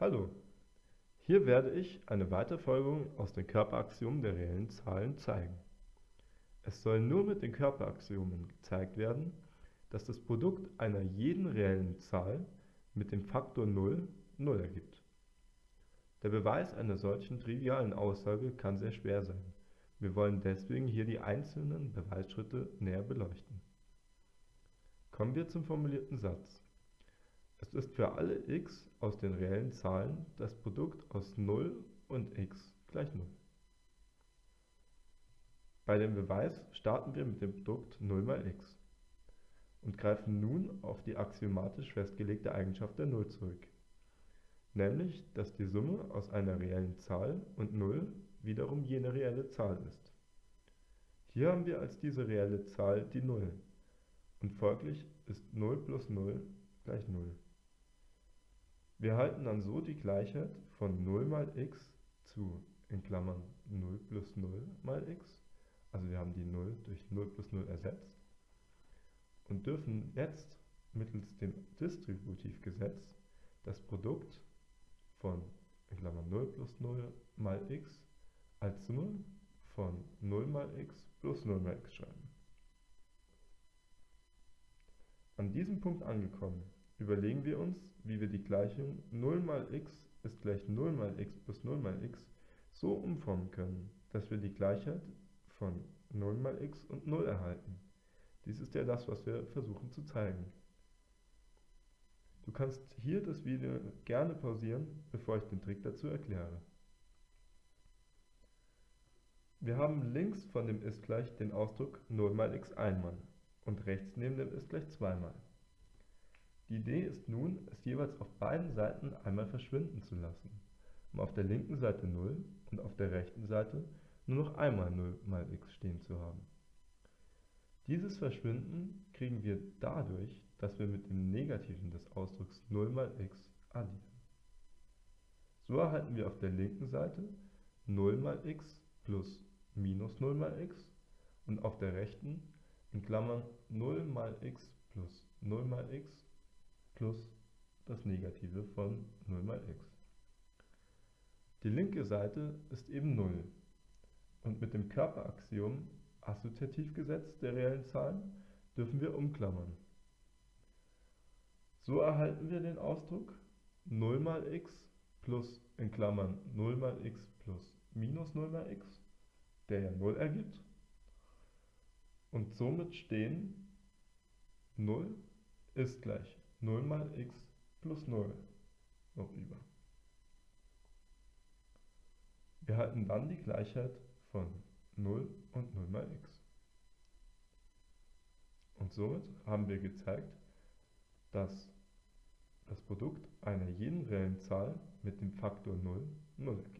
Hallo, hier werde ich eine Weiterfolgung aus den Körperaxiomen der reellen Zahlen zeigen. Es soll nur mit den Körperaxiomen gezeigt werden, dass das Produkt einer jeden reellen Zahl mit dem Faktor 0 0 ergibt. Der Beweis einer solchen trivialen Aussage kann sehr schwer sein. Wir wollen deswegen hier die einzelnen Beweisschritte näher beleuchten. Kommen wir zum formulierten Satz. Es ist für alle x aus den reellen Zahlen das Produkt aus 0 und x gleich 0. Bei dem Beweis starten wir mit dem Produkt 0 mal x und greifen nun auf die axiomatisch festgelegte Eigenschaft der Null zurück, nämlich dass die Summe aus einer reellen Zahl und 0 wiederum jene reelle Zahl ist. Hier haben wir als diese reelle Zahl die 0 und folglich ist 0 plus 0 gleich 0. Wir halten dann so die Gleichheit von 0 mal x zu in Klammern 0 plus 0 mal x, also wir haben die 0 durch 0 plus 0 ersetzt und dürfen jetzt mittels dem Distributivgesetz das Produkt von in Klammern 0 plus 0 mal x als Summe von 0 mal x plus 0 mal x schreiben. An diesem Punkt angekommen, überlegen wir uns, wie wir die Gleichung 0 mal x ist gleich 0 mal x plus 0 mal x so umformen können, dass wir die Gleichheit von 0 mal x und 0 erhalten. Dies ist ja das, was wir versuchen zu zeigen. Du kannst hier das Video gerne pausieren, bevor ich den Trick dazu erkläre. Wir haben links von dem ist gleich den Ausdruck 0 mal x einmal und rechts neben dem ist gleich zweimal. Die Idee ist nun, es jeweils auf beiden Seiten einmal verschwinden zu lassen, um auf der linken Seite 0 und auf der rechten Seite nur noch einmal 0 mal x stehen zu haben. Dieses Verschwinden kriegen wir dadurch, dass wir mit dem Negativen des Ausdrucks 0 mal x addieren. So erhalten wir auf der linken Seite 0 mal x plus minus 0 mal x und auf der rechten in Klammern 0 mal x plus 0 mal x plus das Negative von 0 mal x. Die linke Seite ist eben 0 und mit dem Körperaxiom Assoziativgesetz der reellen Zahlen dürfen wir umklammern. So erhalten wir den Ausdruck 0 mal x plus in Klammern 0 mal x plus minus 0 mal x, der ja 0 ergibt. Und somit stehen 0 ist gleich 0 mal x plus 0 noch über. Wir halten dann die Gleichheit von 0 und 0 mal x. Und somit haben wir gezeigt, dass das Produkt einer jeden reellen Zahl mit dem Faktor 0 0 ergibt.